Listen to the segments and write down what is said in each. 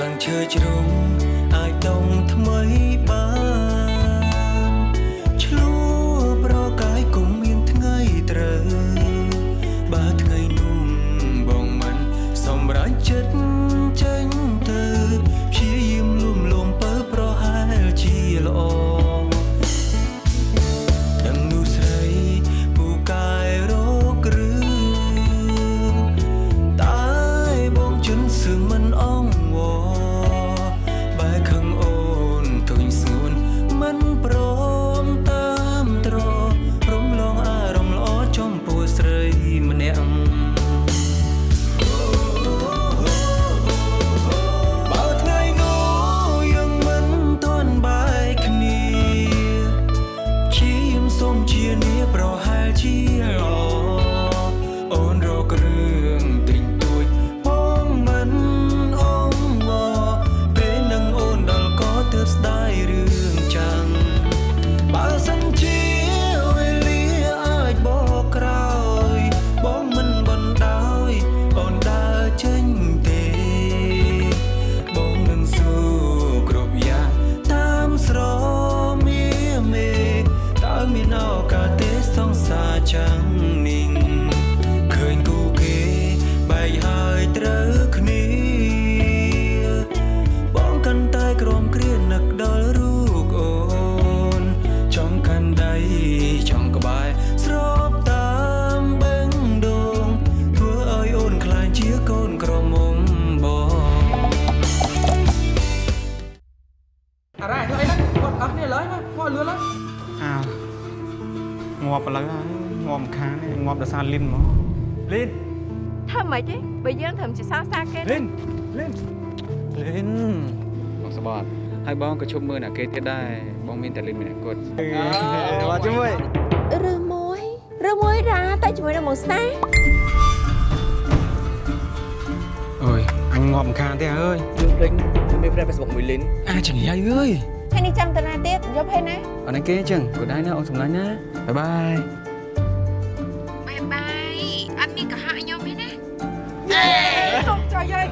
ស្លឹងឈើជ្រុំអាចដុំថ្មីបាន ហើយបងក៏ជុំមើលអ្នកគេទៀតដែរបងមានតែលីនម្នាក់គត់មកជាមួយឬមួយឬមួយរ៉ាតែជាមួយនឹងមកស្នេហ៍អើយអញងាប់ម្ខាងទេអើយយើងភ្លេចខ្ញុំមាន friend Facebook មួយលីនអាចចង្រៃអើយថ្ងៃនេះចាំតាណាទៀតយកភេណាអត់ណាគេអញ្ចឹងក៏ដែរណាអូនសម្លាញ់ណាបាយបាយបាយបាយអត់មានកំហុសឲ្យខ្ញុំទេណាសុំចុយហើយ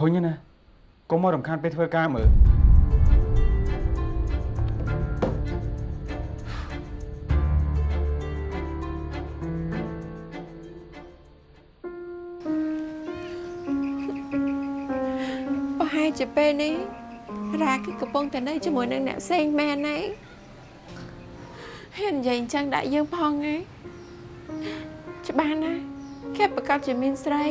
ធុញណាកុំមករំខានពេលធ្វើការមើលប្រហែលជាពេលនេះរ៉ាគឺកំពុងតែនៅជាមួយនឹងអ្នកផ្សេងមែនទេហ៊ាននិយាយអញ្ចឹងដាក់យើងផងហ៎ច្បាស់ណាស់គេប្រកាសជាមានស្រី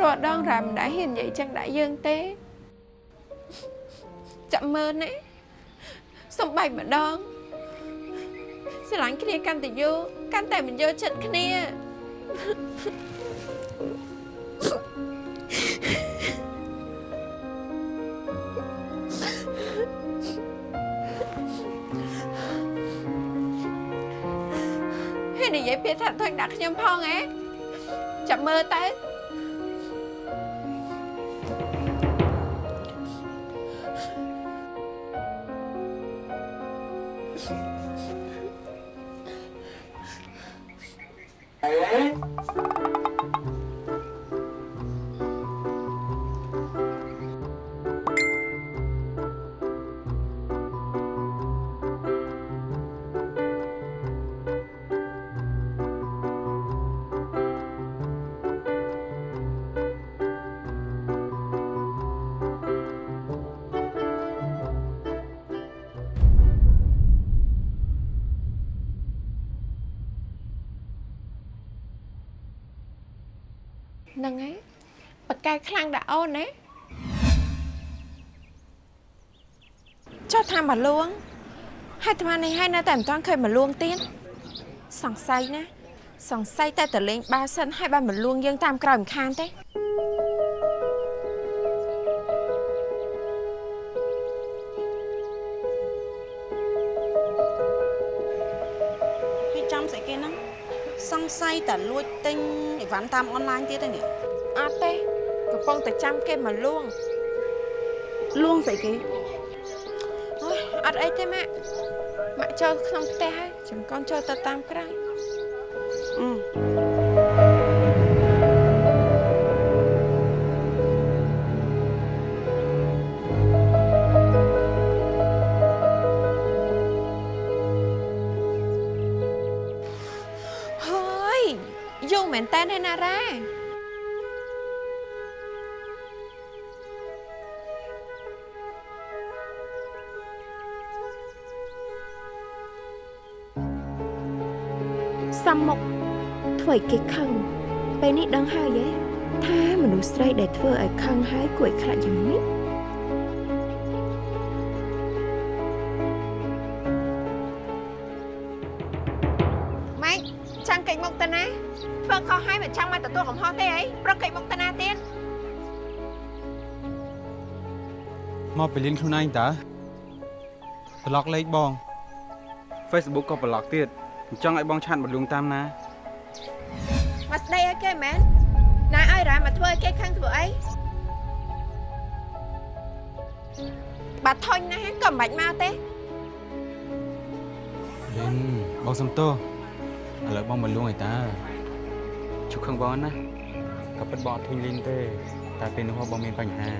រាល់ដងរ៉ាមិនដែលហ៊ាននិយាយអញ្ចឹងដាក់យើងទេចាំមើលណាសំបែកម្ដងស្រឡាញ់គ្នាកាន់តែយូរកាន់តែមិនយកចិត្តគ្នាហ៊ាននិយាយពាក្យថាថុញដាក់ខ្ញុំផងហ៎ចាំមើលទៅ ហ្នឹងហើយបកកែខ្លាំងដាក់អូនណាចុះថាមកលួងហើយអាត្មានេះហើយនៅតែមិនទាន់ឃើញមកលួងទៀតសង្ស័យណាសង្ស័យតែតលេងបាវសិនហើយបានមកលួងយើងតាមក្រោយមិនខានទេ សង្ស័យតែលួចទិញអីវ៉ាន់តាមអនឡាញទៀតទេនេះអត់ទេកំពុងតែចាំគេមកលួងលួងស្អីគេអូយអត់អីទេម៉ាក់ម៉ាក់ចូលក្នុងផ្ទះហើយចាំកូនចូលទៅតាមក្រៅអឺ ឲ្យគេខឹងពេលនេះដឹងហើយហ៎ថាមនុស្សស្រីដែលធ្វើឲ្យខឹងហើយគួរឲ្យខ្លាចយ៉ាងម៉េចម៉េចចាំកិច្ចមុខទៅណាធ្វើខុសហើយមិនចាំមកទទួលកំហុសទេអីប្រឹកកិច្ចមុខទៅណាទៀតមកពលានខ្លួនឯងតើប្លុកលេខបង Facebook ក៏ប្លុកទៀតអញ្ចឹងឲ្យបងឆាតមកលួងតាមណា មកស្ដីឲ្យគេមែនណាឲ្យរ៉ាមកធ្វើឲ្យគេខឹងធ្វើអីបាត់ធុញណាស់ក៏មិនបាច់មកទេលិនបងសំទោសឥឡូវបងមកលួងឲ្យតាជុកខឹងបងណាក៏ពិតបងអត់ធុញលិនទេ តែពេលនោះបងមានបញ្ហា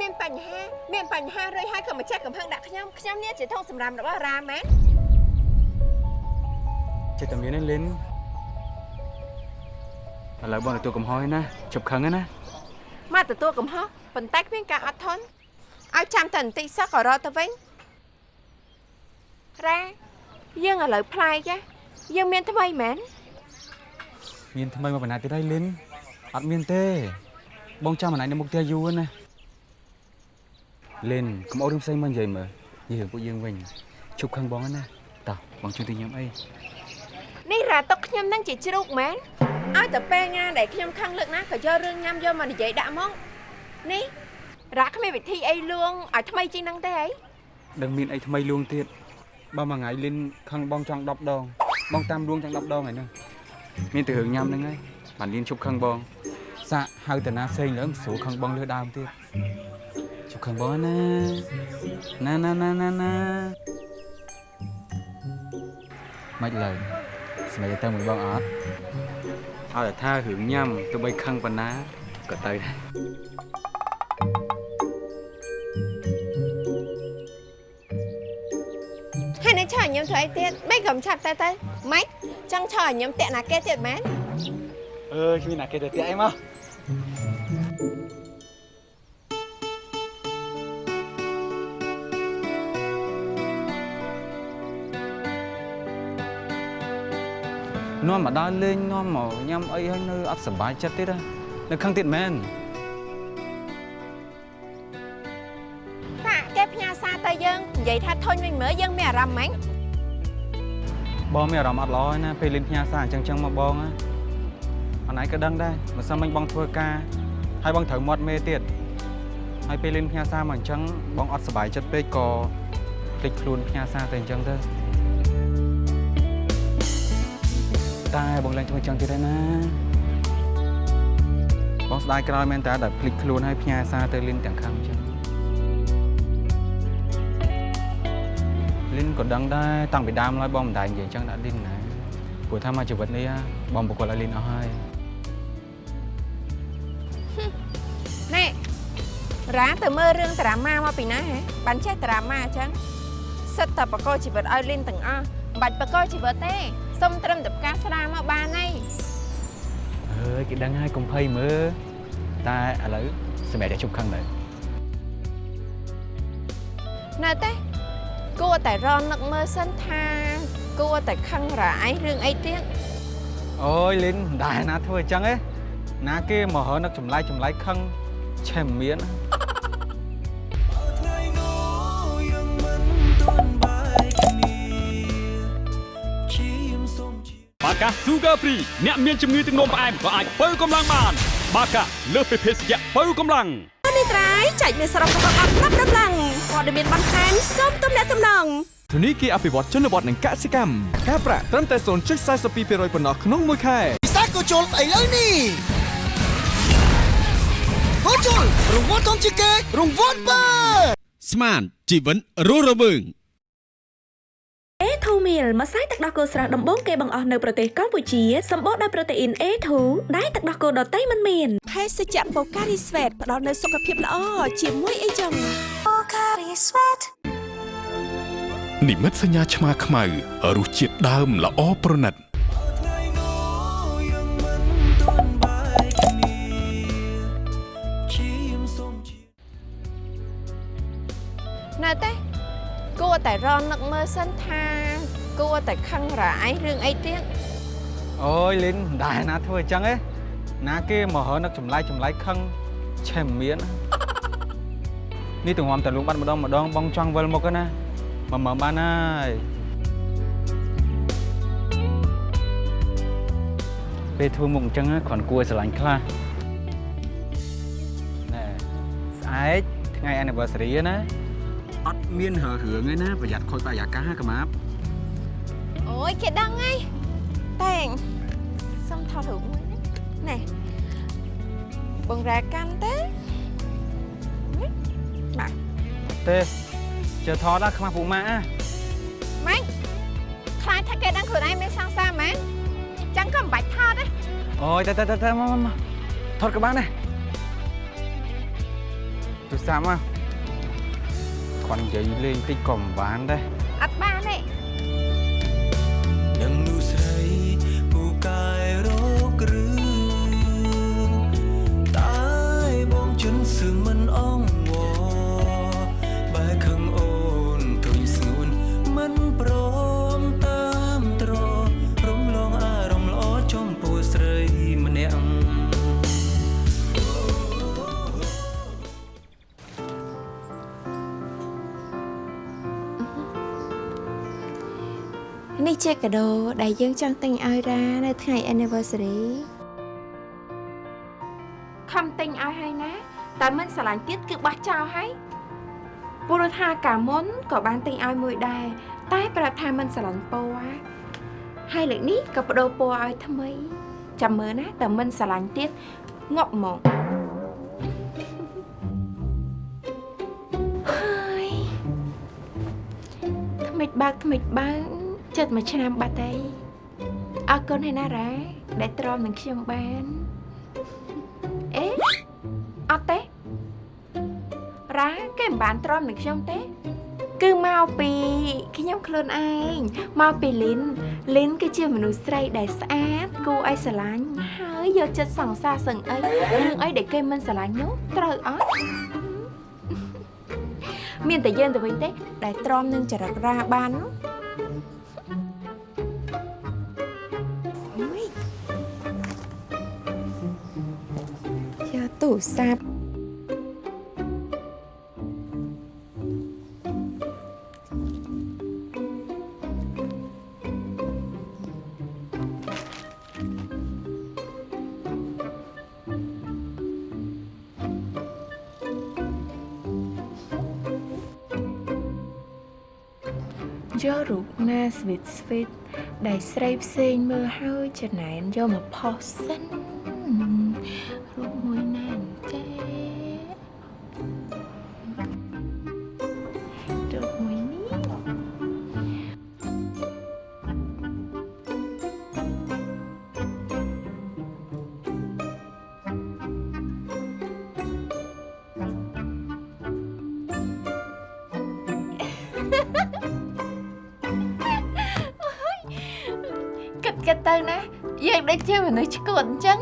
មានបញ្ហា មានបញ្ហារួចហើយក៏មកចេះកំផឹងដាក់ខ្ញុំខ្ញុំនេះជាធំសម្រាប់របស់រ៉ាមែនចិត្តតែមានទេលិន ឥឡូវបងទទួលកំហុសហើយណាជប់ខឹងហើយណាមកទទួលកំហុសប៉ុន្តែគ្មានការអត់ធន់ឲ្យចាំតែបន្តិចសោះក៏រត់ទៅវិញរ៉ាយើងឥឡូវប្លែកចាយើងមានថ្មីមែនមានថ្មីមកបណ្ណាទៀតហើយលិនអត់មានទេ បងចាំម្នាក់នៅមុខផ្ទះយូរណាលិនកុំអោរឿងផ្សេងមកនិយាយមើលនិយាយរឿងពួកយើងវិញជប់ខឹងបងហើយណាតោះបងជួយទៅញ៉ាំអី នេះរ៉ាទុកខ្ញុំនឹងជាជ្រូកមែនឲ្យតែពេលណាដែលខ្ញុំខឹងលើកណាក៏យករឿងញ៉ាំយកមកនិយាយដាក់មកនេះរ៉ាគ្មានវិធីអីលួងឲ្យថ្មីជាងហ្នឹងទេអីដឹងមានអីថ្មីលួងទៀតបើមួយថ្ងៃលិនខឹងបងចង់10ដងបងតាមលួងចង់10ដងហើយហ្នឹងមានតែរឿងញ៉ាំហ្នឹងហើយបានលៀនជប់ខឹងបងសាក់ហៅតាណាផ្សេងលើមិនស្រួលខឹងបងលើដើមទៀតជប់ខឹងបងណាណាណាណាណាណាមិនឡើយ ស្មីទៅមួយបងអត់ឲ្យតែថារឿងញ៉ាំទោះបីខឹងប៉ុណ្ណាក៏ទៅដែរហើយនឹងឆើឲ្យខ្ញុំធ្វើអីទៀតមិនក៏មិនឆាប់ទៅទៅម៉េចចង់ឆើឲ្យខ្ញុំតាក់ណាគេទៀតមែនអើគ្មានណាគេទៅទៀតអីមក នាំមកដើរលេងនាំមកញ៉ាំអីហើយនៅអត់សុបាយចិត្តទៀតហ៎នៅខឹងទៀតមែនតាគេផ្ញើសារទៅយើងនិយាយថាធុញវិញមើលយើងមានអារម្មណ៍ហ្មងបងមានអារម្មណ៍អត់ល្អហើយណាពេលលេងផ្ញើសារអញ្ចឹងចឹងមកបងណាអនឯងក៏ដឹងដែរមិនសិនមិញបងធ្វើការហើយបងត្រូវមាត់មេទៀតហើយពេលលេងផ្ញើសារមកអញ្ចឹងបងអត់សុបាយចិត្តពេកក៏ភ្លេចខ្លួនផ្ញើសារទៅអញ្ចឹងទៅ តែបងលេងធ្វើអញ្ចឹងទៀតហើយណាបងស្ដាយក្រោយមែនតើដែលភ្លេចខ្លួនហើយផ្ញើសារទៅលេងទាំងខំអញ្ចឹងលីនក៏ដឹងដែរតាំងពីដើមឡើយបងមិនដែរនិយាយអញ្ចឹងដាក់លីនណាព្រោះថាមកជីវិតនេះបងប្រកល់ឲ្យលីនអស់ហើយណែរ៉ាទៅមើលរឿងតារាម៉ាមកពីណាហ៎បានចេះតារាម៉ាអញ្ចឹងសិតតែបកកជីវិតឲ្យលីនទាំងអស់មិនបាច់បកកជីវិតទេ សុំត្រឹមតែផ្កាស្រាមកបានហើយអើយគេដឹងហើយកុំភ័យមើលតែឥឡូវសម្រាប់តែជប់ខឹងទៅនៅទេគួរតែរនឹកមើលសិនថាគួរតែខឹងរ៉ាឯងរឿងអីទៀតអូយលីនមិនដែរណាធ្វើអញ្ចឹងទេណាគេមកហើនឹកចម្លែកចម្លែកខឹងឆេះមិនមានថ្បាកា Sugar Free អ្នកមានជំងឺទឹកនោមផ្អែមក៏អាចបើកម្លាំងបាន បាកាលើសពីភេសជ្ជៈបើកម្លាំងនេះត្រៃចែកមានសរុបរបស់អត់ប្រាប់ដំឡើងព័ត៌មានបន្ថែមសូមទំនាក់ទំនងធនីគារអភិវឌ្ឍជនបទនិងកសិកម្មការប្រាក់ត្រឹមតែ0.42%ប៉ុណ្ណោះក្នុងមួយខែពិសាក៏ជុលឥឡូវនេះក៏ជុលរង្វាន់ធំជាងគេរង្វាន់បើស្មានជីវិនរស់រវើង A2 meal ម្សៅទឹកដោះគោស្រស់ដំបូងគេបង្អស់នៅប្រទេសកម្ពុជាសម្បូរដោយប្រូតេអ៊ីន A2 ដែលទឹកដោះគោដតៃមិនមានភេសជ្ជៈបូការីស្វេតផ្ដល់នូវសុខភាពល្អជាមួយអីចឹងបូការីស្វេតនិមិត្តសញ្ញាឆ្មាខ្មៅរសជាតិដើមល្អប្រណិតថ្ងៃនោះយើងមិនទាន់បែកគ្នាឈាមសូមជានៅទេគួរតែរនឹកមើលសិនថា គួរតែខឹងរ៉ាយរឿងអីទៀតអូយលីនមិនដែរណាធ្វើអញ្ចឹងឯណាគេមកហើនឹកចម្លែកចម្លែកខឹងឆេះមិនមាននេះទាំងងំតែលងបាត់ម្ដងម្ដងបងចង់វិលមកណាមកមើលបានហើយពេលធ្វើមុខអញ្ចឹងគ្រាន់គួរឲ្យស្រឡាញ់ខ្លះណែស្អែកថ្ងៃ anniversary ណាអត់មានរើរឿងទេណាប្រយ័ត្នខូចបរិយាកាសណាកម្មាប់ អូយគេដឹងហើយតែងសុំថតរូបមួយណាណែបងរ៉ាកាន់ទេណាបាទទេជើថតណាខ្មាស់ពូម៉ាក់ណាម៉េចខ្លាចថាគេដឹងខ្លួនឯងមានសង្សារមែនចឹងក៏មិនបាច់ថតទេអូយទៅទៅទៅទៅមកមកមកថតក៏បានដែរទូរស័ព្ទមកគាត់និយាយលេងតិចក៏មិនបានដែរអត់បានទេ ជាកាដូដែលយើងចង់ទិញឲ្យរ៉ានៅថ្ងៃ anniversary ខំទិញឲ្យហើយណាតែមិនស្រឡាញ់ទៀតគឺបោះចោលហើយព្រោះថាកាលមុនក៏បានទិញឲ្យមួយដែរតែប្រាប់ថាមិនស្រឡាញ់ពណ៌ហើយលើកនេះក៏បដូរពណ៌ឲ្យថ្មីចាំមើលណាតែមិនស្រឡាញ់ទៀតងាប់ហ្មងហើយថ្មិចបើកថ្មិចបើក ចិត្តមួយឆ្នាំបាត់ហើយអរគុណហើយណារ៉ាដែលទ្រាំនឹងខ្ញុំបានអេអត់ទេរ៉ាគេមិនបានទ្រាំនឹងខ្ញុំទេគឺមកពីខ្ញុំខ្លួនឯងមកពីលីនលីនគឺជាមនុស្សស្រីដែលស្អាតគួរឲ្យស្រឡាញ់ហើយយកចិត្តសង្សារសឹងអីរឿងអីដែលគេមិនស្រឡាញ់នោះត្រូវអត់មានតែយើងទៅវិញទេដែលទ្រាំនឹងចរិតរ៉ាបាននោះ រស័ព្ទយករូបណាស្វីតស្វីតដែលស្រីផ្សេងមើលហើយចំណែនយកមកផុសសិនរូបមួយ ជាមនុស្សឈួតអញ្ចឹង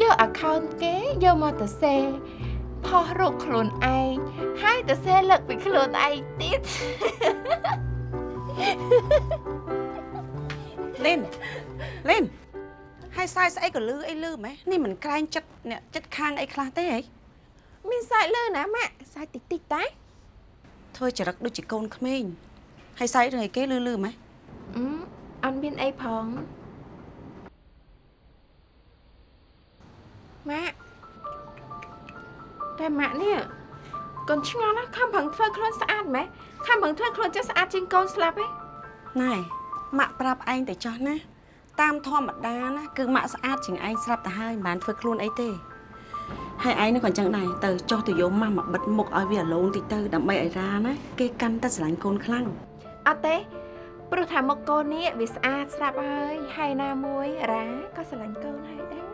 យក account គេយកមកទៅសេផុសរូបខ្លួនឯងហើយទៅសេលើកពីខ្លួនឯងទៀតលេនលេនហើយសាយស្អីក៏លឺអីលឺម៉េះនេះមិនក្រែងចិត្តអ្នកចិត្តខាងអីខ្លះទេហីមានសាច់លឺណាម៉ាក់សាច់តិចតិចតែធ្វើចរិតដូចជាកូនក្មេងហើយសាយរឿងអីគេលឺលឺម៉េះអឺអត់មានអីផង ម៉ាក់តែម៉ាក់នេះកូនឆ្ងល់ណាខំប្រឹងធ្វើខ្លួនស្អាតម៉េះខំប្រឹងធ្វើខ្លួនចេះស្អាតជាងកូនស្លាប់ហ៎ណែម៉ាក់ប្រាប់ឯងតែចោះណាតាមធម្មតាណាគឺម៉ាក់ស្អាតជាងឯងស្រាប់ទៅហើយមិនបានធ្វើខ្លួនអីទេហើយឯងនឹងក៏អញ្ចឹងដែរទៅចុះទៅយកម៉ាស់មកបិទមុខឲ្យវាអាឡូនតិចទៅដើម្បីឲ្យរាណាគេកាន់តែស្រឡាញ់កូនខ្លាំងអត់ទេព្រោះថាមុខកូននេះវាស្អាតស្រាប់ហើយហើយណាមួយរ៉ាក៏ស្រឡាញ់កូនហើយដែរ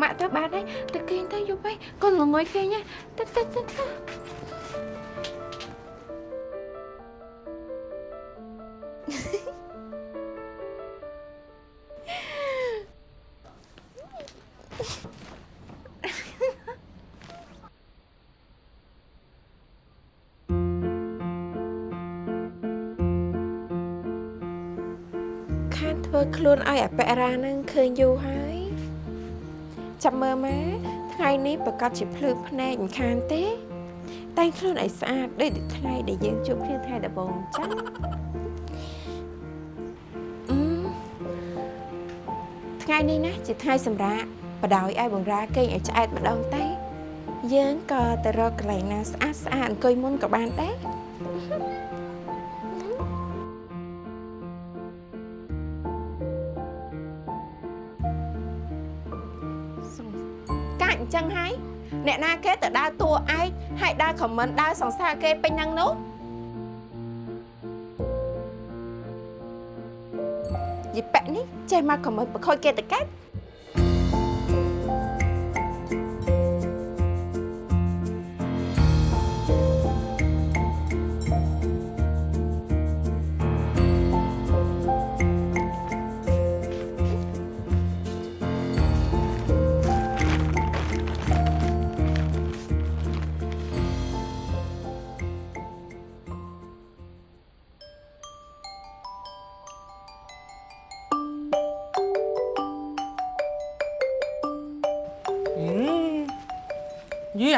ម៉ាក់ទៅបានហើយទៅគេងទៅយប់ហើយកូនល្ងួយគេងណាទៅទៅទៅទៅខានធ្វើខ្លួនឲ្យអបិរានឹងឃើញយូរហើយ ចាំមើលមកថ្ងៃនេះប្រកាសជាភ្លឺភ្នែកមិនខានទេ តែងខ្លួនឲ្យស្អាតដូចថ្ងៃដែលយើងជួបគ្នាថ្ងៃដំបូងអញ្ចឹងអឺថ្ងៃនេះណាជាថ្ងៃសម្រាប់បដោយឲ្យបងរាគេងឲ្យឆ្អែតម្ដងតែយើងក៏ទៅរកកន្លែងណាស្អាតស្អាតអង្គុយមុនក៏បានដែរ កាច់អញ្ចឹងហើយអ្នកណាគេទៅដើរតួឯកហើយដើរខមមិនដើរសង្សារគេពេញហ្នឹងនោះយីប៉ែនេះចេះមកខមមិនប្រខូចគេទៅកាច់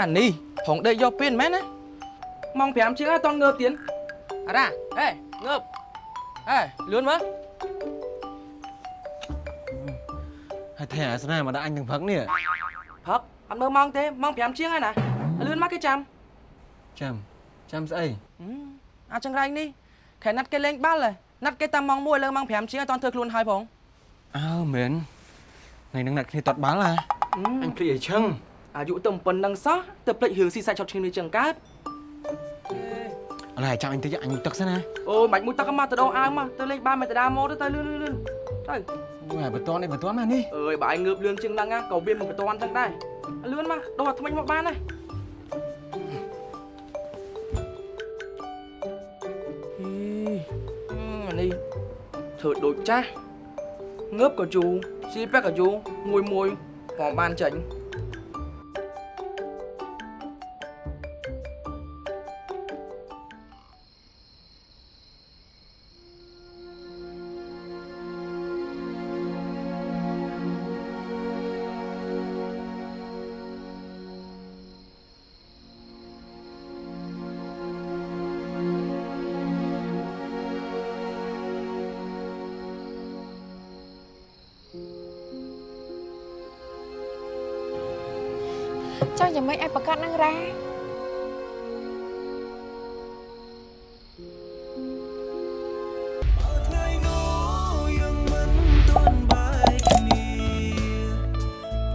អានេះផងដេកយកពេលមែនណាម៉ោង5ជាងអត់តន់ងើបទៀតអារ៉ាហេងើបហេលឿនមើលហើយថែអាសនាមកដាក់អញទាំងព្រឹកនេះផឹកអត់មើលម៉ោងទេម៉ោង5ជាងហើយណាលឿនមកគេចាំចាំចាំស្អីអាចចង្រៃនេះខែណាត់គេលេងបាល់ហ៎ណាត់គេតាមម៉ោង1លើម៉ោង5ជាងអត់តន់ធ្វើខ្លួនហើយផងអើមែនថ្ងៃហ្នឹងដាក់គ្នាតត់បាល់ហ่ะអញភ្លេចឲ្យឈឹង អាយុទៅប៉ុណ្ណឹងសោះទៅភ្លេចរឿងស៊ីសាច់ឆុតឈាមនេះចឹងកើតអឡែចាំអញតិចអញងូតទឹកសិនណាអូមិនបាច់មួយទឹកមកទៅដោះអាវមកទៅលេងបាល់មកទៅដាមកទៅទៅលឿនលឿនលឿនទៅអូយបន្ទាន់នេះបន្ទាន់មកនេះអើយបើឯងងើបលឿនជាងហ្នឹងណាក៏វាមិនបន្ទាន់ចឹងដែរលឿនមកដោះអាថ្មិញមកបានហើយអីអានេះធ្វើដូចចាស់ងើបក៏ជូរស៊ីប៉ែកក៏យូរមួយមួយក៏បានចាញ់ ចង់យ៉ាងម៉េចឲ្យប្រកាសនឹងរ៉ាថ្ងៃនោះយើងមិនទាន់បាយគ្នា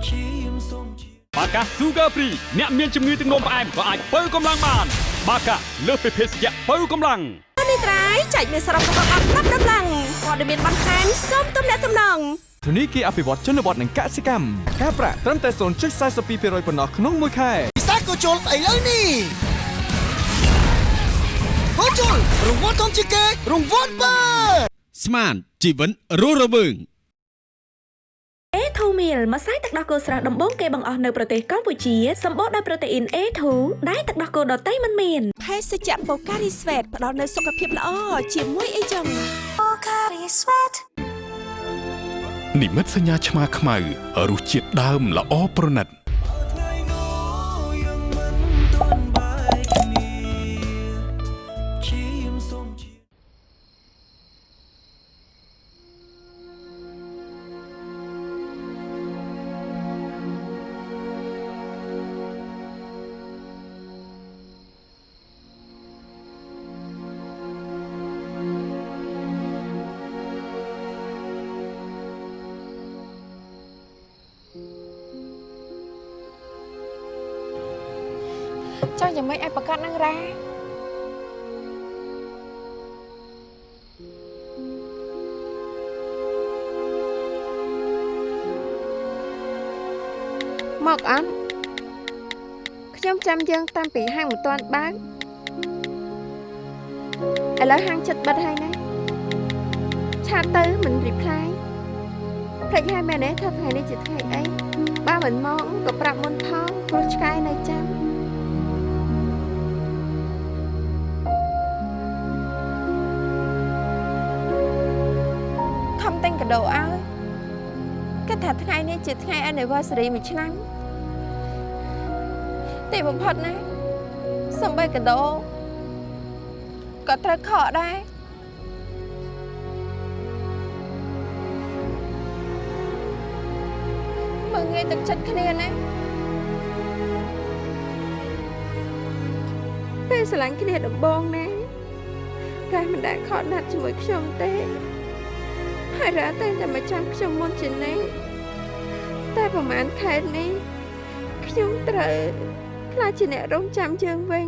ឈាមសូមជាបាកា Sugar Free អ្នកមានជំងឺទឹកនោមផ្អែមក៏អាចបើកម្លាំងបាន បាកាលើសពីភេសជ្ជៈបើកម្លាំងនេះត្រៃចែកមានសរុបរបស់អត់ប្រាប់ដំឡើង ព័ត៌មានបន្ថែមសូមទំនាក់ទំនងធនីគារអភិវឌ្ឍជនបទនិងកសិកម្មការប្រាក់ត្រឹមតែ0.42%ប៉ុណ្ណោះក្នុងមួយខែពិសេសក៏ជុលស្អីលើនេះក៏ជុលរង្វាន់ធំជាងគេរង្វាន់បើស្មានជីវិតរស់រវើង A2 meal ម្សៅទឹកដោះគោស្រស់ដំបូងគេបង្អស់នៅប្រទេសកម្ពុជាសម្បូរដោយប្រូតេអ៊ីន A2 ដែលទឹកដោះគោដតៃមិនមានភេសជ្ជៈបូការីស្វេតផ្ដល់នូវសុខភាពល្អជាមួយអីចឹងបូការីស្វេតនិមិត្តសញ្ញាឆ្មាខ្មៅរសជាតិដើមល្អប្រណិត មកអត់ខ្ញុំចាំយើងតាំងពីហាងមិនទាន់បើកឥឡូវហាងចិត្តបិទហើយណាឆាតទៅមិន reply ភ្លេចហើយមែនទេថាថ្ងៃនេះជាថ្ងៃអីបើមិនមកក៏ប្រាប់មុនផងព្រោះឆ្កែនៅចាំខំទិញកាដូឲ្យគិតថាថ្ងៃនេះជាថ្ងៃ anniversary មួយឆ្នាំ ទីបំផុតណាសំបីកាដូក៏ត្រូវខកដែរមើងងាយទឹកចិត្តគ្នាណាពេលស្រឡាញ់គ្នាដំបងណារ៉ាមិនដែលខកណាត់ជាមួយខ្ញុំទេហើយរ៉ាតែងតែមកចាំខ្ញុំមុនជានិច្ចតែប្រហែលខែនេះខ្ញុំត្រូវ ខ្លាចជាអ្នករងចាំយើងវិញ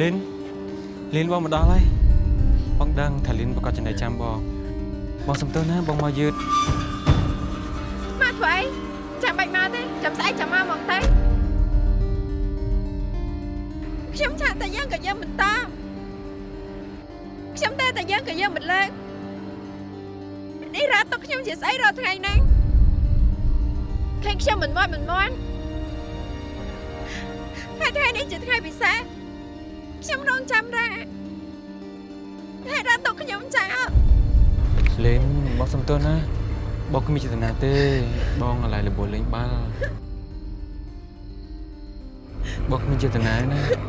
លីនលីនបងមកដល់ហើយបងដឹងថាលីនប្រកាសចំណេះចាំបងបងសំទោសណាបងមកយឺតមកធ្វើអីចាំបាច់មកទេចាំស្អែកចាំមក តែយើងក៏យើងមិនតបខ្ញុំតែតែយើងក៏យើងមិនលើកនេះរ៉ាទុកខ្ញុំជាស្អីរាល់ថ្ងៃហ្នឹងឃើញខ្ញុំមិនមាត់មិនមាន់ហើយថ្ងៃនេះជាថ្ងៃពិសេសខ្ញុំរងចាំរ៉ាហើយរ៉ាទុកខ្ញុំចោលលីនបងសំទោសណាបងគ្មានចេតនាទេបងអាឡ័យលបលេងបាល់បងគ្មានចេតនាណាគ្មាន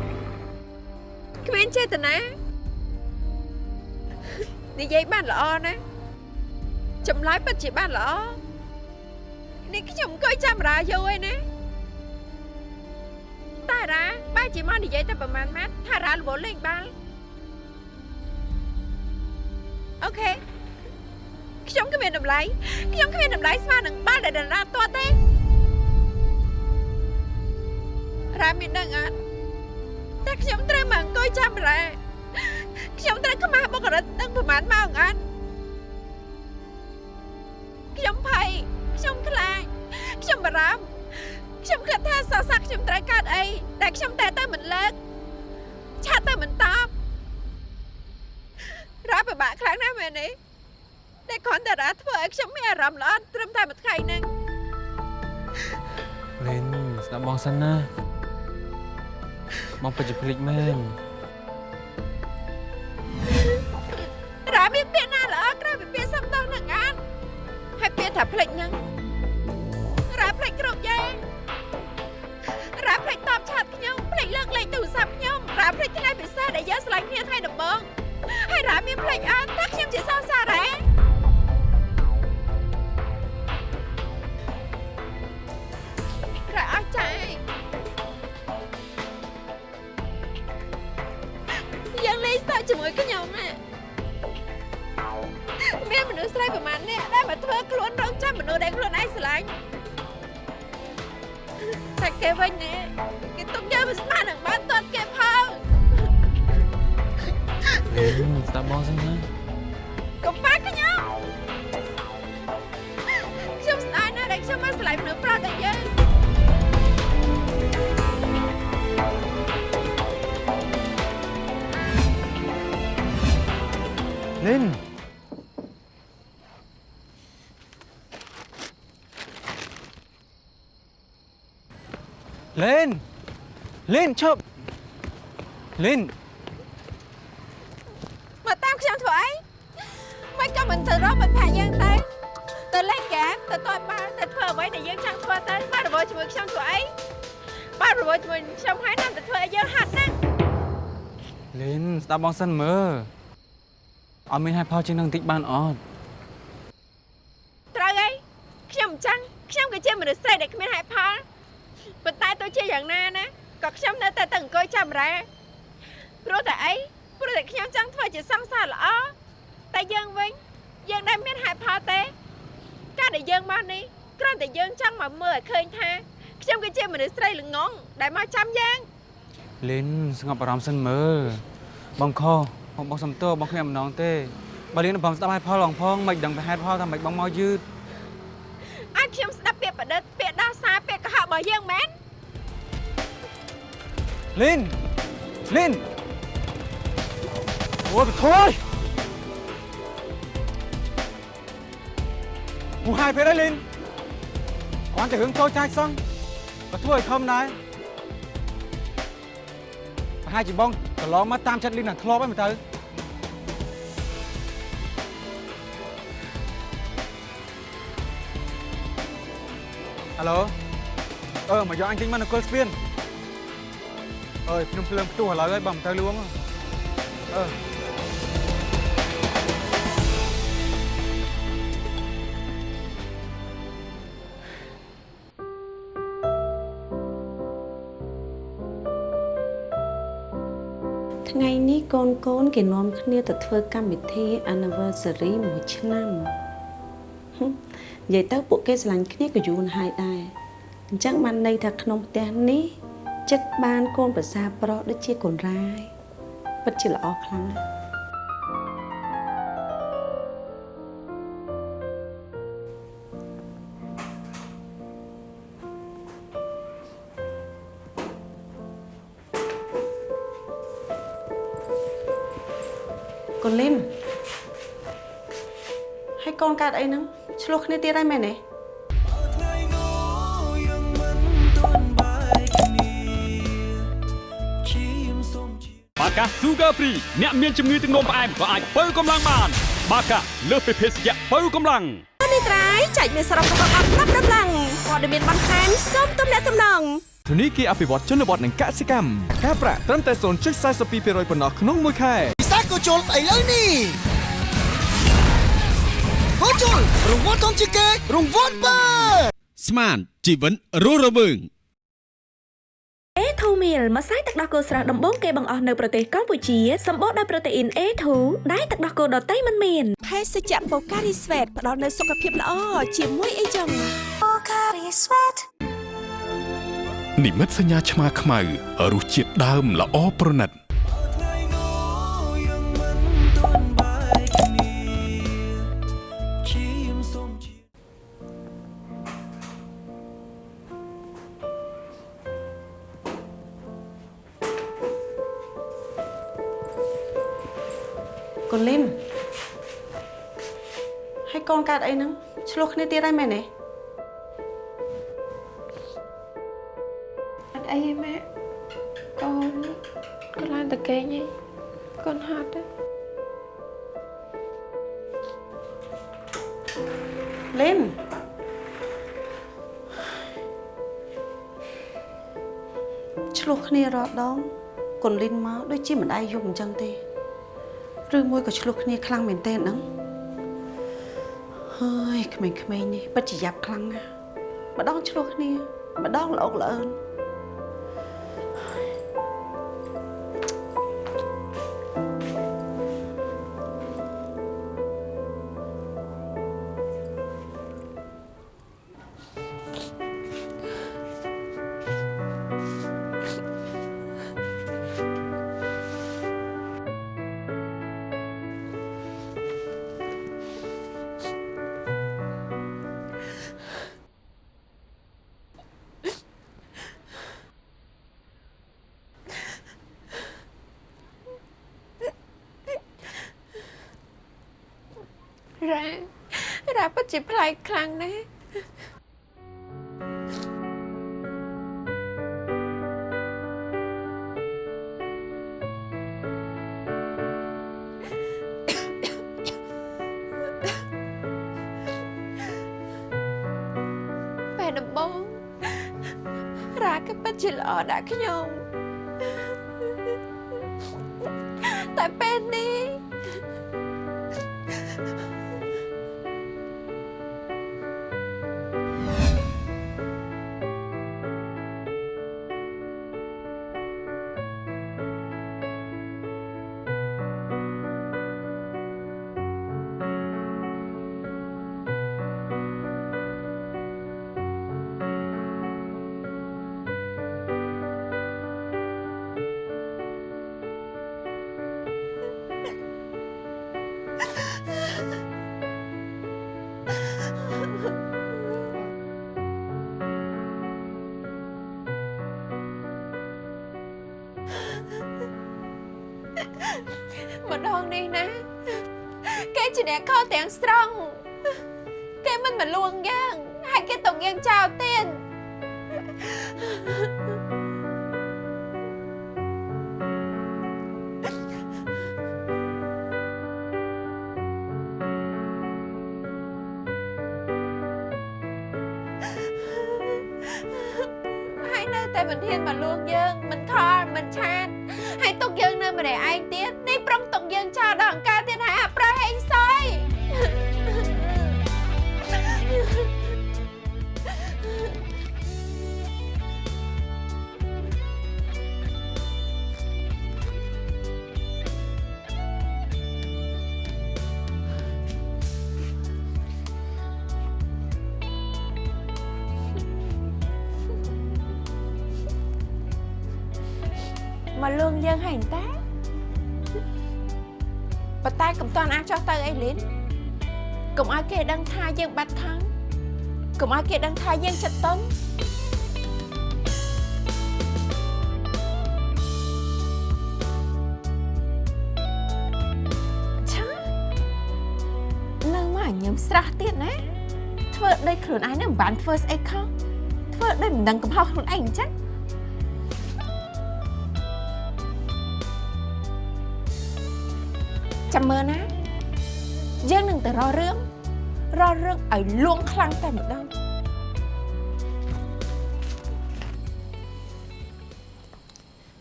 ចេតនានិយាយបានល្អណាស់ចម្លើយពិតជាបានល្អនេះខ្ញុំអង្គុយចាំរាយូរហើយណាតែរ៉ាបែរជាមកនិយាយតែប្រហែលម៉ាត់ថារ៉ារវល់លេងបាល់អូខេខ្ញុំគ្មានតម្លៃខ្ញុំគ្មានតម្លៃស្មើនឹងបាល់ដែលរ៉ាទាត់ទេរ៉ាមានដឹងអត់ តែខ្ញុំត្រូវមកអង្គុយចាំរ៉ាខ្ញុំត្រូវខ្មាស់បុគ្គលិកទាំងប្រហែលម៉ោងអត់ខ្ញុំភ័យខ្ញុំខ្លាចខ្ញុំបារម្ភខ្ញុំគិតថាសរស័កខ្ញុំត្រូវកើតអីតែខ្ញុំតែទៅមិនលើកឆាត់ទៅមិនតបរ៉ាពិបាកខ្លាំងណាស់មែនទេតែគ្រាន់តែរ៉ាធ្វើឲ្យខ្ញុំមានអារម្មណ៍ល្អត្រឹមតែមួយថ្ងៃហ្នឹងលីនស្ដាប់បងសិនណា បងពិតជាភ្លេចមែនរ៉ាមានពាក្យណាល្អក្រៅពីពាក្យសំដៅនឹងអានហើយពាក្យថាភ្លេចហ្នឹងរ៉ាភ្លេចគ្រប់យ៉ាងរ៉ាភ្លេចតបឆាតខ្ញុំភ្លេចលើកលេខទូរស័ព្ទខ្ញុំរ៉ាភ្លេចថ្ងៃពិសេសដែលយើងឆ្លងគ្នាថ្ងៃដំបូងហើយរ៉ាមានភ្លេចអត់ថាខ្ញុំជាសងសារ៉ារ៉ាអស់ចាយ លេងសើចជាមួយខ្ញុំណាមានមនុស្សស្រីប្រហែលនាក់ដែលមកធ្វើខ្លួនរងចាំមនុស្សដែលខ្លួនឯងស្រឡាញ់តែគេវិញនេះគេទុកយើងមិនស្មើនឹងបានទាត់គេផងលីនស្ដាប់បងសិនណាកុំបាក់ខ្ញុំខ្ញុំស្ដាយណាស់ដែលខ្ញុំមកស្រឡាញ់មនុស្សប្រុសដូចយើង លីនលេនលេនឈប់លេនមកតាមខ្ញុំធ្វើអីមិនក៏មិនទៅរកមិត្តភក្តិយើងទៅទៅលេងហ្គេមទៅទាត់បាល់ទៅធ្វើអ្វីដែលយើងចង់ អីបាល់រវល់ជាមួយខ្ញុំហើយណាស់ទៅធ្វើឲ្យយើងហាត់ណាស់លីនស្ដាប់បងសិនមើលអត់មានហេតុផលជាងនឹងបន្តិចបានអត់ត្រូវហើយខ្ញុំអញ្ចឹងខ្ញុំក៏ជាមនុស្សស្រីដែលគ្មានហេតុផលប៉ុន្តែទោះជាយ៉ាងណាណាក៏ខ្ញុំនៅតែតែអង្គុយចាំរ៉ែព្រោះតែអីព្រោះតែខ្ញុំចង់ធ្វើជាសង្សារល្អតែយើងវិញយើងដែលមានហេតុផលទេការដែលយើងមកនេះគ្រាន់តែយើងចង់មកមើលឲ្យឃើញថាខ្ញុំគឺជាមនុស្សស្រីល្ងងដែលមកចាំយើងលីនស្ងប់អារម្មណ៍សិនមើលបងខ បងបងសំទោសបងគ្មានអំណងទេបើលីនបងស្ដាប់ហេតុផលឡងផងមិនដឹងពីហេតុផលថាមិនបងមកយឺតអាចខ្ញុំស្ដាប់ពាក្យប្រឌិតពាក្យដោះសារពាក្យកុហករបស់យើងមែនលីនលីនអូយបថយហូហើយពេលហើយលីនគាត់តែរឿងតូចតាចសោះក៏ធ្វើឲ្យខំដែរប្រហែលជាបងកន្លងមកតាមចិត្តលីនណាធ្លាប់ហើយមើលទៅ ហៅឡូអឺមកយកអញទិញមកនគរស្ពានអើយខ្ញុំភ្លើងផ្ទុះឥឡូវហើយបើមិនទៅលួងអឺថ្ងៃនេះកូនកូនគេនាំគ្នាទៅធ្វើកម្មវិធី anniversary មួយឆ្នាំហឹម និយាយទៅពួកគេស្រឡាញ់គ្នាក៏យូរណាស់ហើយដែរអញ្ចឹងបានន័យថាក្នុងផ្ទះនេះចិត្តបានកូនប្រសាប្រុសដូចជាកូនរាយពិតជាល្អខ្លាំងណាស់ កូនកើតអីហ្នឹងឆ្លោះគ្នាទៀតហើយមែនទេបាកា Sugar Free អ្នកមានជំងឺទឹកនោមផ្អែមក៏អាចបើកម្លាំងបាន បាកាលើសពីភេសជ្ជៈបើកម្លាំងនេះត្រៃចែកមានសរុបរបស់អត់ប្រាប់ដំឡើងព័ត៌មានបន្ថែមសូមទំនាក់ទំនងធនីគារអភិវឌ្ឍជនបទនិងកសិកម្មការប្រាក់ត្រឹមតែ0.42%ប៉ុណ្ណោះក្នុងមួយខែពិសាក៏ជុលឥឡូវនេះ ហូជុលរង្វាន់ធំជាងគេរង្វាន់បើស្មានជីវិតរស់រវើង A2 meal ម្សៅទឹកដោះគោស្រស់ដំបូងគេបង្អស់នៅប្រទេសកម្ពុជាសម្បូរដោយប្រូតេអ៊ីន A2 ដែលទឹកដោះគោដតៃមិនមានភេសជ្ជៈបូការីស្វេតផ្ដល់នូវសុខភាពល្អជាមួយអីចឹងបូការីស្វេតនិមិត្តសញ្ញាឆ្មាខ្មៅរសជាតិដើមល្អប្រណិត តអីហ្នឹងឆ្លោះគ្នាទៀតហើយមែនទេអត់អីទេម៉ាក់កូនកូនឡើងតកេងឯងកូនហត់ទេលីនឆ្លោះគ្នារាល់ដងកូនលីនមកដូចជាមិនដែរយប់អញ្ចឹងទេឬមួយក៏ឆ្លោះគ្នាខ្លាំងមែនទេហ្នឹង ហើយក្មេងៗនេះពិតជាយ៉ាប់ខ្លាំងណាស់ម្ដងឆ្លោះគ្នាម្ដងល្អកល្អើន ជាប្លែកខ្លាំងណាស់ពេលដំបូងរ៉ាក៏ពិតជាល្អដាក់ខ្ញុំ នេះណាគេជាអ្នកខុសទាំងស្រុងគេមិនមកលួងយើងហើយគេទុកយើងចោលទៀតហើយនៅតែមិនហ៊ានមកលួងយើងមិនខលមិនឆាតហើយទុកយើងនៅម្នាក់ឯង ទៅអីលីនកុំឲ្យគេដឹងថាយើងបាត់ខំកុំឲ្យគេដឹងថាយើងចិត្តតុនឆានៅមកញឹមស្រស់ទៀតណាធ្វើដូចខ្លួនឯងនឹងមិនបានធ្វើស្អីខុសធ្វើដូចមិនដឹងកំហុសខ្លួនឯងអញ្ចឹងចាំមើលណា យើងនឹងទៅរករឿងរករឿងឲ្យលួងខ្លាំងតែម្ដង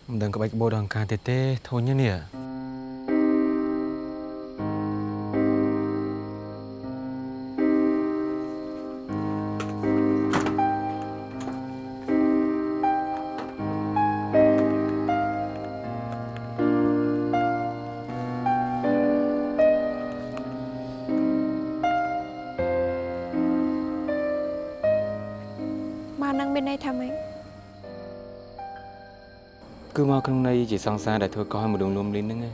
មិនដឹងក្បាច់ក្បោដល់អង្ការទៀតទេធូននេះ មកក្នុងន័យជាសង្សារដែលធ្វើកោះឲ្យម្ដងលួមលីនហ្នឹងឯង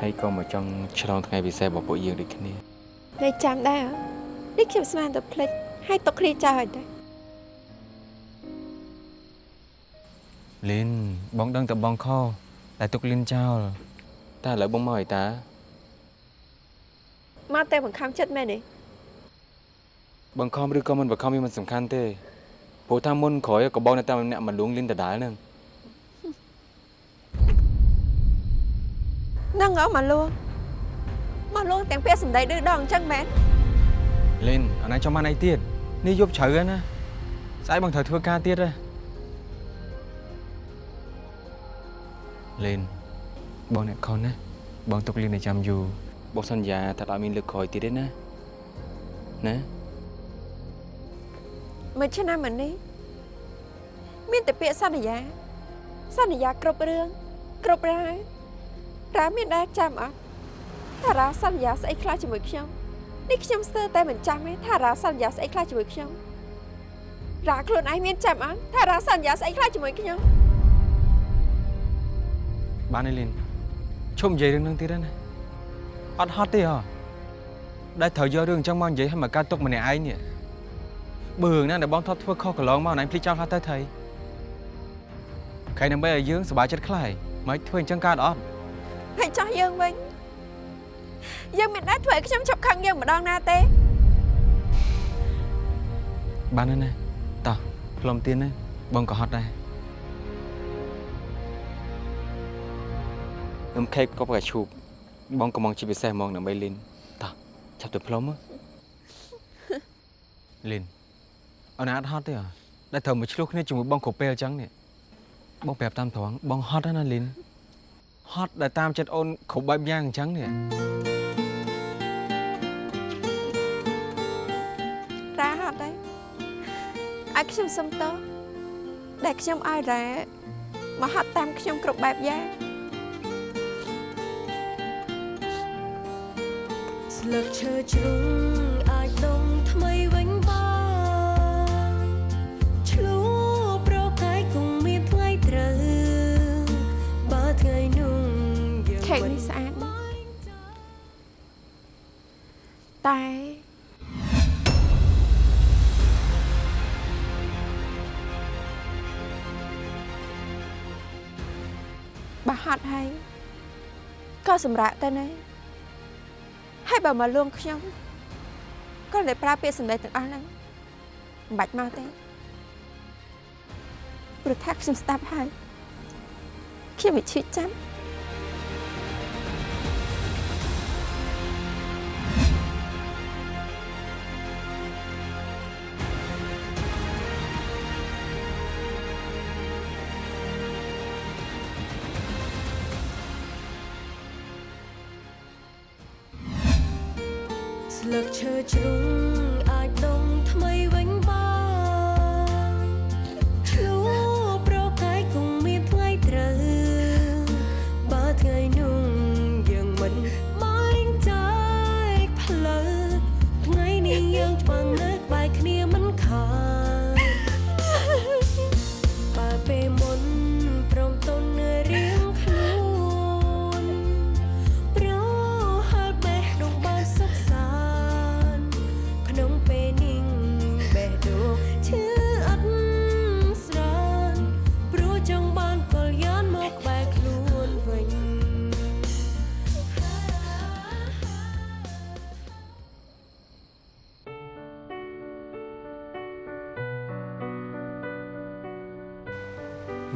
ហើយក៏មកចង់ឆ្លងថ្ងៃពិសេសរបស់ពួកយើងដូចគ្នាន័យចាំដែរហ៎នេះខ្ញុំស្មានតែភ្លេចឲ្យទុកគ្នាចោលហើយតែលីនបងដឹងតែបងខុសតែទុកលីនចោលតែឥឡូវបងមកអីតាមកតែបង្ខំចិត្តមែនទេបង្ខំឬក៏មិនបង្ខំវាមិនសំខាន់ទេព្រោះថាមុនក្រោយក៏បងនៅតែម្នាក់មកលួងលីនដដែលហ្នឹង ហ្នឹងហ៎មកលួងមកលួងទាំងពាក្យសម្ដីឌឺដងអញ្ចឹងមែនលីនអាណាចង់បានអីទៀតនេះយប់ជ្រៅហើយណាស្អែកបងត្រូវធ្វើការទៀតហ៎លីនបងអ្នកខុសណាបងទុកលីនឲ្យចាំយូរបងសន្យាថាអត់មានលើកក្រោយទៀតទេណាណាមួយឆ្នាំមុននេះមានតែពាក្យសន្យាសន្យាគ្រប់រឿងគ្រប់រ៉ាវ រ៉ាមានដែរចាំអត់ថារ៉ាសន្យាស្អីខ្លះជាមួយខ្ញុំនេះខ្ញុំស្ទើរតែមិនចាំទេថារ៉ាសន្យាស្អីខ្លះជាមួយខ្ញុំរ៉ាខ្លួនឯងមានចាំអត់ថារ៉ាសន្យាស្អីខ្លះជាមួយខ្ញុំបានទេលីនឈប់និយាយរឿងហ្នឹងទៀតហើយណាអត់ហត់ទេហ៎ដែលត្រូវយករឿងអញ្ចឹងមកនិយាយឲ្យមកកើតទុកម្នាក់ឯងនេះបើរឿងណាដែលបងធ្លាប់ធ្វើខុសកន្លងមកណៃភ្លេចចោលខ្លះទៅថៃខែដើម្បីឲ្យយើងសប្បាយចិត្តខ្លះមិនធ្វើអញ្ចឹងកើតអត់ ហើយចោះយើងវិញយើងមិនដែរធ្វើឲ្យខ្ញុំឈប់ខឹងយើងម្ដងណាទេបានហើយណាតោះផ្លុំទៀនណាបងក៏ហត់ដែរនំខេកក៏ប្រកាឈូបបងកំងជាពិសេសហ្មងដើម្បីលីនតោះចាប់ទៅផ្លុំមកលីនអត់ណាអត់ហត់ទេហ៎ដែលត្រូវមកឆ្លោះគ្នាជាមួយបងគ្រប់ពេលអញ្ចឹងនេះបងប្រាប់តាមត្រង់បងហត់ហើយណាលីន ហត់ដែលតាមចិត្តអូនគ្រប់បែបយ៉ាងអញ្ចឹងនេះរ៉ាហត់ហើយឲ្យខ្ញុំសុំតោះដែលខ្ញុំឲ្យរ៉ាមកហត់តាមខ្ញុំគ្រប់បែបយ៉ាងស្លឹកឈើជ្រុ កនេះស្អាតណាស់តែបើហត់ហើយក៏សម្រាប់ទៅណាហើយបើមកលួងខ្ញុំក៏តែប្រើពាក្យសម្ដីទាំងអស់ហ្នឹងមិនបាច់មកទេព្រោះថាខ្ញុំស្ដាប់ហើយខ្ញុំវិឈិចាំ លឹក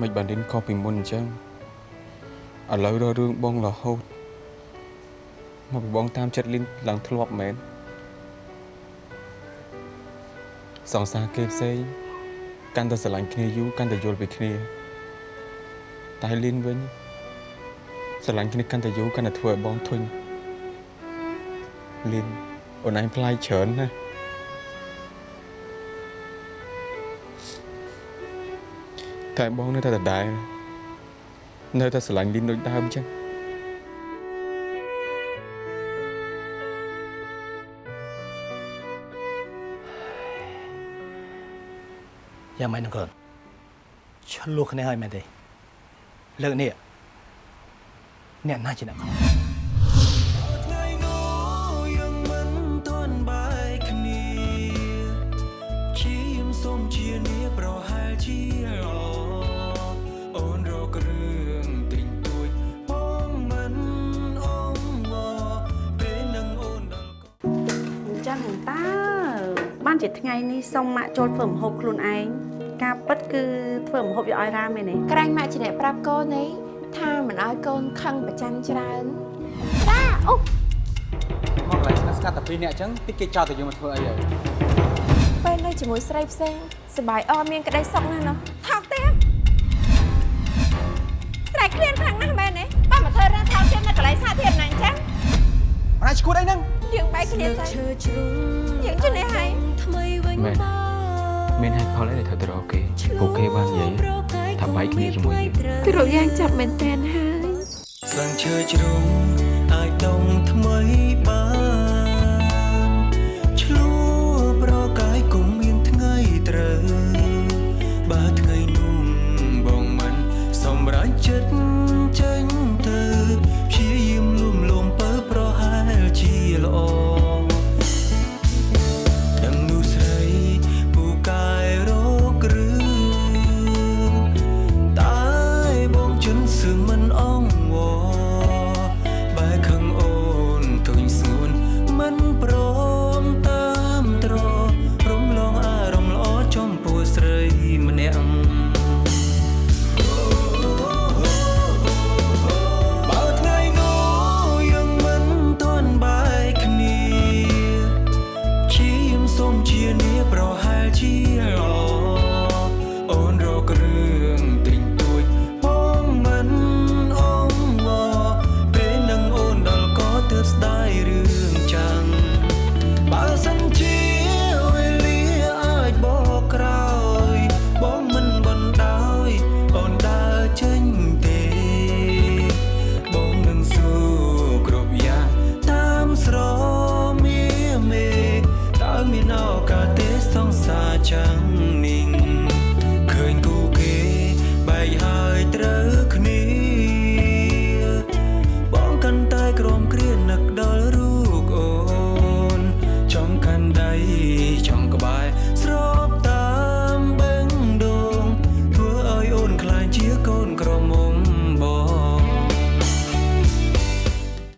មិនបានលិនខុសពីមុនអញ្ចឹងឥឡូវរករឿងបងរហូតមកពីបងតាមចិត្តលិនឡើងធ្លាប់មែនសង្សារគេផ្សេងកាន់តែស្រឡាញ់គ្នាយូរកាន់តែយល់ពីគ្នាតែលិនវិញស្រឡាញ់គ្នាកាន់តែយូរកាន់តែធ្វើឲ្យបងធុញលិនអូនឯងផ្លាយច្រើនណាស់ តែបងនៅតែដដែលនៅតែស្រឡាញ់លីនដូចដើមចឹងយ៉ាងម៉េចនឹងកូនឆ្លោះគ្នាហើយមែនទេលើកនេះអ្នកណាជាអ្នកខុ ជាថ្ងៃនេះសុំម៉ាក់ចូលធ្វើម្ហូបខ្លួនឯងការពិតគឺធ្វើម្ហូបយកឲ្យរ៉ាមែនទេក្រែងម៉ាក់ជាអ្នកប្រាប់កូននេះ ថាមិនឲ្យកូនខឹងប្រច័ណ្ឌច្រើនមកកន្លែងស្ងាត់ស្ងាត់តែពីរនាក់អញ្ចឹងតិចគេចោលតែយើងមកធ្វើអីហើយពេលនៅជាមួយស្រីផ្សេងសប្បាយអមានក្តីសុខណាស់ណោះថោកទៀតស្រែកឃ្លានខ្លាំងណាស់មែនទេបើមកធ្វើរឿងថោកទៀតនៅកន្លែងសាធារណៈអញ្ចឹងអរឈួតអីហ្នឹងយើងបែកគ្នាទៅយើងជំនះហើយថ្មីវិញមែនមានហេតុផលអីដែលត្រូវទៅរកគេពួកគេបាននិយាយថាបែកគ្នាជាមួយយើងគឺរកយ៉ាងចាប់មែនតែនហើយស្លឹងឈើជ្រុងអាចដុំថ្មីបាន